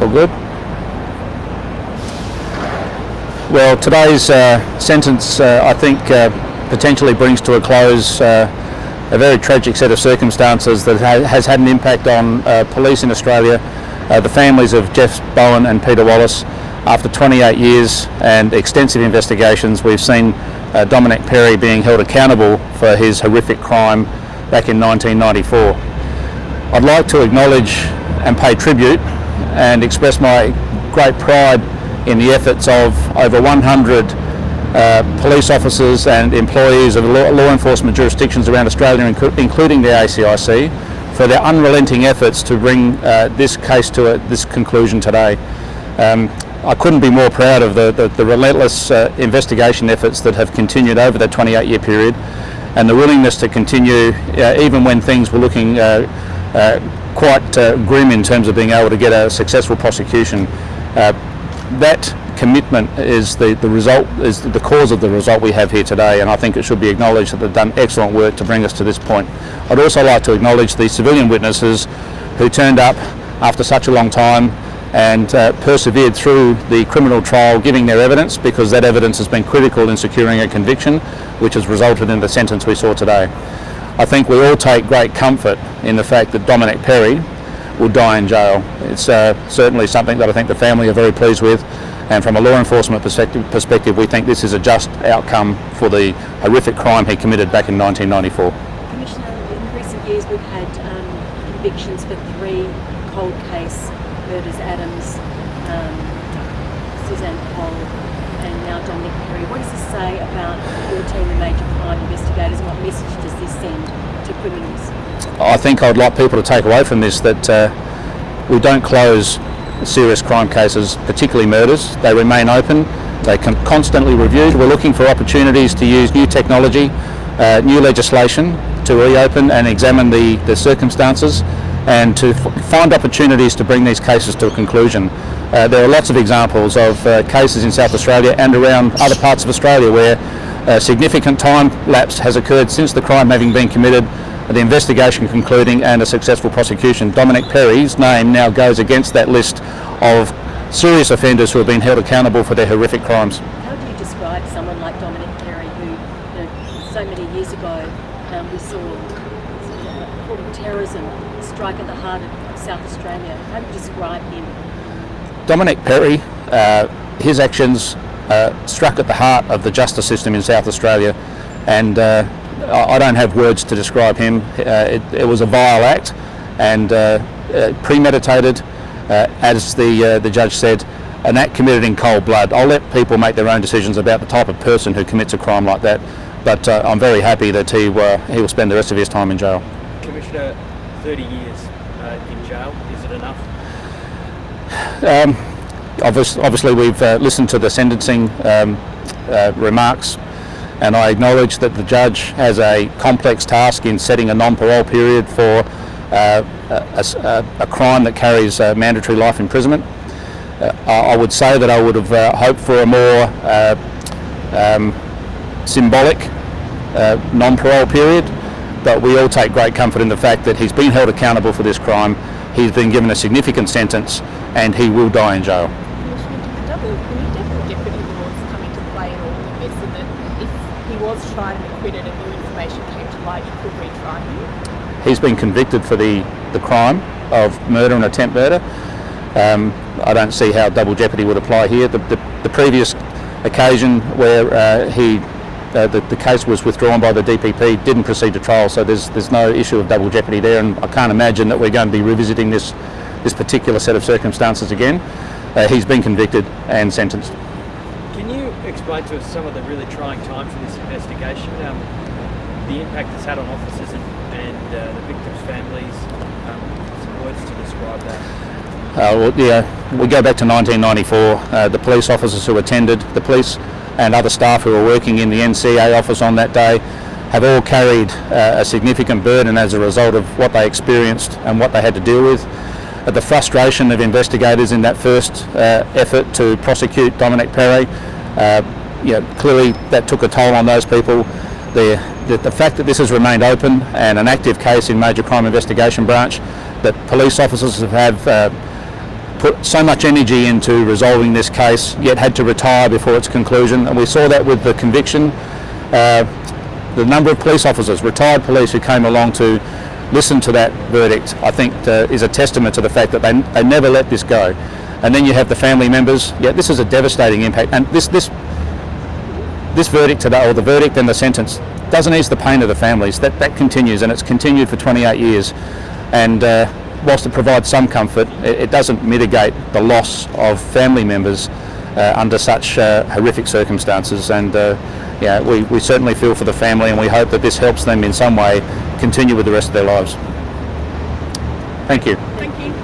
All good. Well, today's uh, sentence, uh, I think, uh, potentially brings to a close uh, a very tragic set of circumstances that ha has had an impact on uh, police in Australia, uh, the families of Geoff Bowen and Peter Wallis. After 28 years and extensive investigations, we've seen Domenic Perre being held accountable for his horrific crime back in 1994. I'd like to acknowledge and pay tribute and express my great pride in the efforts of over 100 uh, police officers and employees of law, law enforcement jurisdictions around Australia, including the ACIC, for their unrelenting efforts to bring uh, this case to a, this conclusion today. Um, I couldn't be more proud of the, the, the relentless uh, investigation efforts that have continued over that 28 year period and the willingness to continue uh, even when things were looking uh, Uh, quite uh, grim in terms of being able to get a successful prosecution uh, that commitment is the, the result, is the cause of the result we have here today and I think it should be acknowledged that they've done excellent work to bring us to this point. I'd also like to acknowledge the civilian witnesses who turned up after such a long time and uh, persevered through the criminal trial giving their evidence because that evidence has been critical in securing a conviction which has resulted in the sentence we saw today. I think we all take great comfort in the fact that Domenic Perre will die in jail. It's uh, certainly something that I think the family are very pleased with and from a law enforcement perspective, perspective we think this is a just outcome for the horrific crime he committed back in 1994. Commissioner, in recent years we've had um, convictions for three cold case murders, Adams, um, Suzanne Cole Perre. What does this say about your team of major crime investigators and what message does this send to criminals? I think I'd like people to take away from this that uh, we don't close serious crime cases, particularly murders. They remain open. They can constantly reviewed. We're looking for opportunities to use new technology, uh, new legislation to reopen and examine the, the circumstances and to find opportunities to bring these cases to a conclusion. Uh, there are lots of examples of uh, cases in South Australia and around other parts of Australia where uh, significant time lapse has occurred since the crime having been committed the investigation concluding and a successful prosecution. Domenic Perre's name now goes against that list of serious offenders who have been held accountable for their horrific crimes. How do you describe someone like Domenic Perre who, you know, so many years ago um, we saw a of terrorism strike at the heart of South Australia? How do you describe him? Domenic Perre, uh, his actions uh, struck at the heart of the justice system in South Australia and uh, I don't have words to describe him. Uh, it, it, was a vile act and uh, uh, premeditated, as the, the judge said, an act committed in cold blood. I'll let people make their own decisions about the type of person who commits a crime like that, but I'm very happy that he, he will spend the rest of his time in jail. Commissioner, 30 years in jail, is it enough? Um, obviously, obviously, we've listened to the sentencing um, remarks and I acknowledge that the judge has a complex task in setting a non-parole period for uh, a, a, a, crime that carries uh, mandatory life imprisonment. Uh, I would say that I would have uh, hoped for a more uh, um, symbolic uh, non-parole period, but we all take great comfort in the fact that he's been held accountable for this crime, he's been given a significant sentence, and he will die in jail. was tried and acquitted and new information came to light, could? He's been convicted for the, the crime of murder and attempt murder. Um, I don't see how double jeopardy would apply here. The, the, the previous occasion where uh, he uh, the, the, case was withdrawn by the DPP didn't proceed to trial so there's there's no issue of double jeopardy there and I can't imagine that we're going to be revisiting this this particular set of circumstances again. Uh, he's been convicted and sentenced Can you explain to us some of the really trying times in this investigation, um, the impact it's had on officers and, and uh, the victims' families, um, some words to describe that. Uh, well, yeah, we go back to 1994. Uh, the police officers who attended, the police and other staff who were working in the NCA office on that day have all carried uh, a significant burden as a result of what they experienced and what they had to deal with. Uh, the frustration of investigators in that first uh, effort to prosecute Domenic Perre uh, you know, clearly that took a toll on those people. The, that the fact that this has remained open and an active case in Major Crime Investigation Branch, that police officers have uh, put so much energy into resolving this case, yet had to retire before its conclusion. And we saw that with the conviction. Uh, the number of police officers, retired police who came along to listen to that verdict, I think uh, is a testament to the fact that they, they never let this go. And then you have the family members. Yeah, this is a devastating impact. And this, this, this verdict today, or the verdict and the sentence, doesn't ease the pain of the families. That, that continues, and it's continued for 28 years. And uh, whilst it provides some comfort, it, it doesn't mitigate the loss of family members under such uh, horrific circumstances. And uh, yeah, we, we certainly feel for the family, and we hope that this helps them in some way continue with the rest of their lives. Thank you. Thank you.